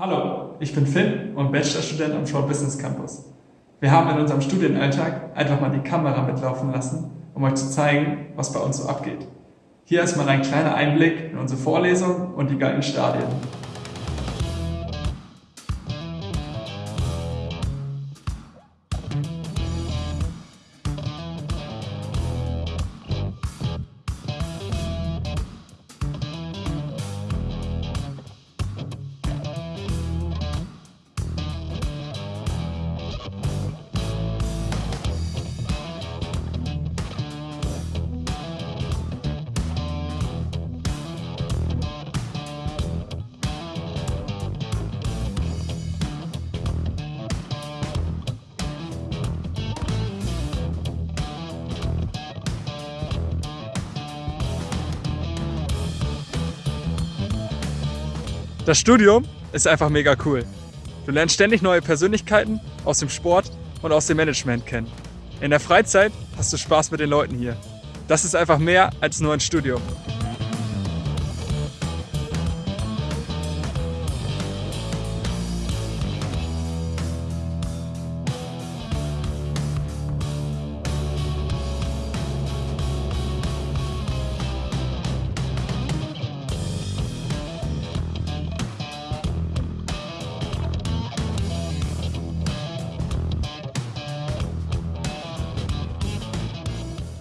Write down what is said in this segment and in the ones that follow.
Hallo, ich bin Finn und Bachelorstudent am Short Business Campus. Wir haben in unserem Studienalltag einfach mal die Kamera mitlaufen lassen, um euch zu zeigen, was bei uns so abgeht. Hier erstmal ein kleiner Einblick in unsere Vorlesung und die geilen Stadien. Das Studium ist einfach mega cool. Du lernst ständig neue Persönlichkeiten aus dem Sport und aus dem Management kennen. In der Freizeit hast du Spaß mit den Leuten hier. Das ist einfach mehr als nur ein Studium.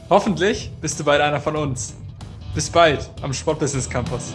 Hoffentlich bist du bald einer von uns. Bis bald am Sportbusiness Campus.